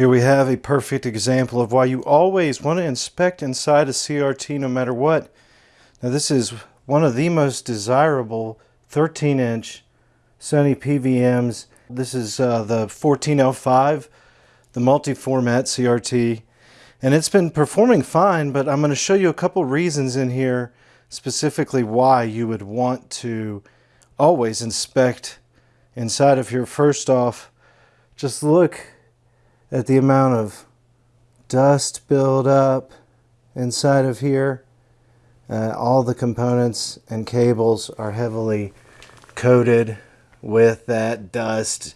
Here we have a perfect example of why you always want to inspect inside a CRT no matter what. Now this is one of the most desirable 13 inch Sony PVMs. This is uh, the 14L5, the multi-format CRT. And it's been performing fine, but I'm going to show you a couple reasons in here specifically why you would want to always inspect inside of here. First off, just look at the amount of dust buildup inside of here. Uh, all the components and cables are heavily coated with that dust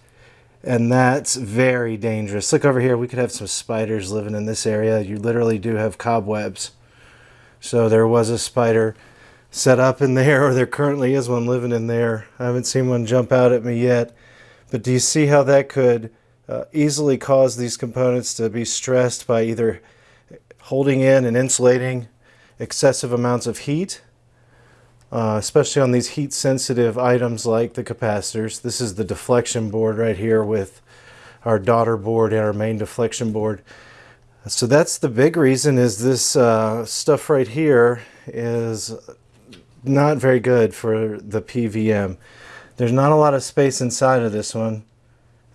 and that's very dangerous. Look over here, we could have some spiders living in this area. You literally do have cobwebs. So there was a spider set up in there, or there currently is one living in there. I haven't seen one jump out at me yet. But do you see how that could uh, easily cause these components to be stressed by either holding in and insulating excessive amounts of heat, uh, especially on these heat sensitive items like the capacitors. This is the deflection board right here with our daughter board and our main deflection board. So that's the big reason is this uh, stuff right here is not very good for the PVM. There's not a lot of space inside of this one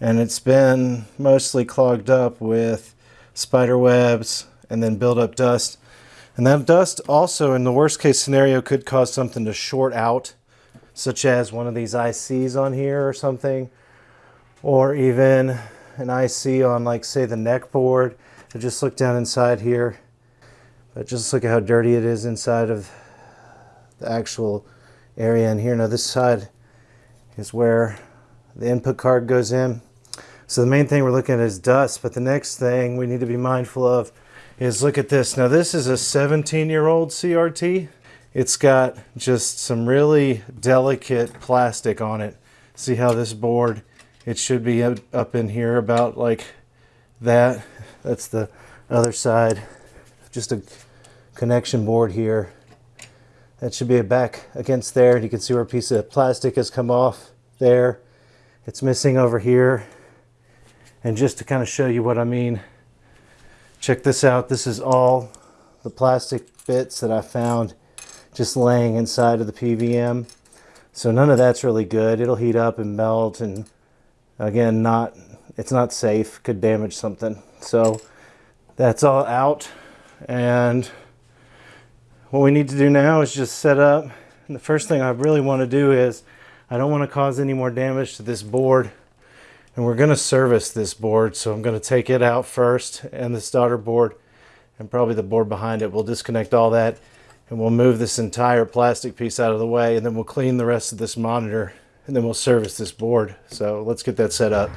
and it's been mostly clogged up with spider webs and then build up dust. And that dust also in the worst case scenario could cause something to short out such as one of these ICs on here or something or even an IC on like say the neck board. I just look down inside here but just look at how dirty it is inside of the actual area in here. Now this side is where the input card goes in so the main thing we're looking at is dust, but the next thing we need to be mindful of is look at this. Now this is a 17 year old CRT. It's got just some really delicate plastic on it. See how this board, it should be up in here about like that. That's the other side. Just a connection board here. That should be a back against there. You can see where a piece of plastic has come off there. It's missing over here. And just to kind of show you what I mean, check this out. This is all the plastic bits that I found just laying inside of the PVM. So none of that's really good. It'll heat up and melt and again, not it's not safe, could damage something. So that's all out. And what we need to do now is just set up. And the first thing I really want to do is I don't want to cause any more damage to this board and we're going to service this board so I'm going to take it out first and this daughter board and probably the board behind it. We'll disconnect all that and we'll move this entire plastic piece out of the way and then we'll clean the rest of this monitor and then we'll service this board. So let's get that set up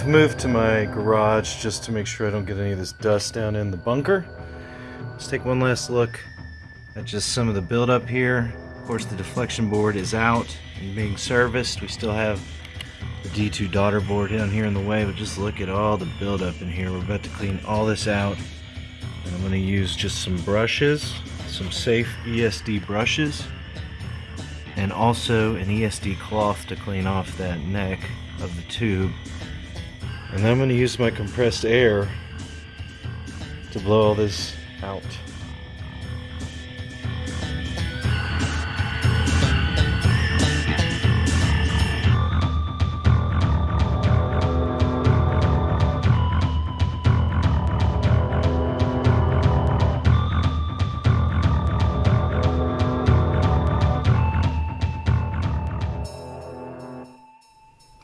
I've moved to my garage just to make sure I don't get any of this dust down in the bunker. Let's take one last look at just some of the buildup here. Of course, the deflection board is out and being serviced. We still have the D2 daughter board down here in the way, but just look at all the buildup in here. We're about to clean all this out. And I'm going to use just some brushes, some safe ESD brushes, and also an ESD cloth to clean off that neck of the tube. And I'm going to use my compressed air to blow all this out.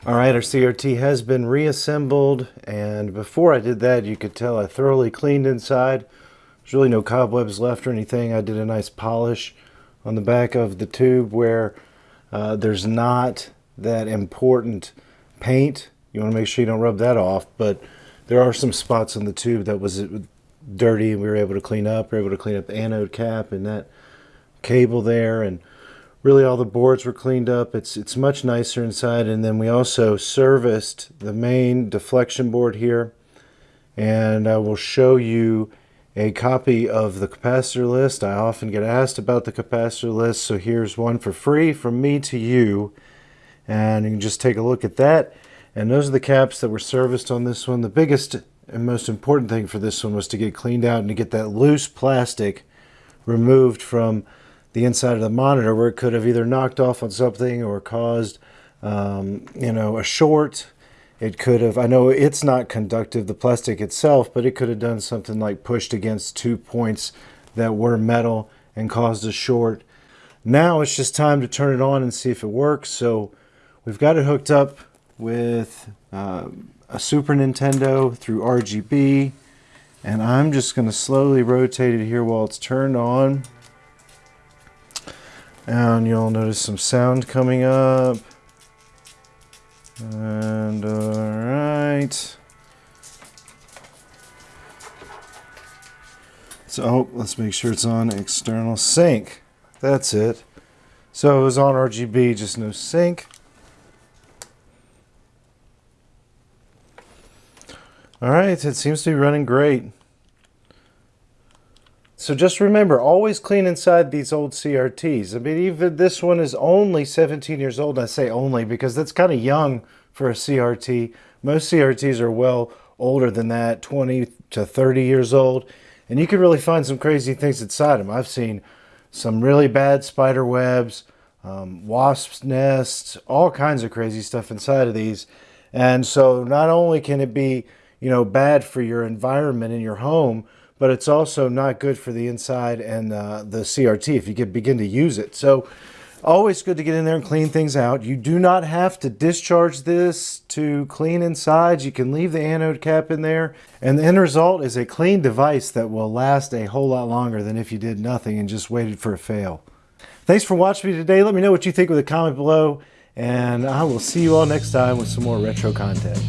All right, our CRT has been reassembled, and before I did that, you could tell I thoroughly cleaned inside. There's really no cobwebs left or anything. I did a nice polish on the back of the tube where uh, there's not that important paint. You want to make sure you don't rub that off, but there are some spots on the tube that was dirty and we were able to clean up. We were able to clean up the anode cap and that cable there and really all the boards were cleaned up. It's, it's much nicer inside. And then we also serviced the main deflection board here. and I will show you a copy of the capacitor list. I often get asked about the capacitor list, so here's one for free from me to you. And you can just take a look at that. And those are the caps that were serviced on this one. The biggest and most important thing for this one was to get cleaned out and to get that loose plastic removed from the inside of the monitor where it could have either knocked off on something or caused um, you know a short. It could have I know it's not conductive the plastic itself but it could have done something like pushed against two points that were metal and caused a short. Now it's just time to turn it on and see if it works. So we've got it hooked up with uh, a Super Nintendo through RGB and I'm just going to slowly rotate it here while it's turned on and you'll notice some sound coming up. And all right so oh, let's make sure it's on external sync. That's it. So it was on RGB just no sync. All right, it seems to be running great. So just remember, always clean inside these old CRTs. I mean, even this one is only 17 years old. I say only because that's kind of young for a CRT. Most CRTs are well older than that, 20 to 30 years old. And you can really find some crazy things inside them. I've seen some really bad spider webs, um, wasp nests, all kinds of crazy stuff inside of these. And so not only can it be you know, bad for your environment in your home, but it's also not good for the inside and uh, the CRT if you begin to use it. So always good to get in there and clean things out. You do not have to discharge this to clean inside. You can leave the anode cap in there and the end result is a clean device that will last a whole lot longer than if you did nothing and just waited for a fail. Thanks for watching me today. Let me know what you think with a comment below and I will see you all next time with some more retro content.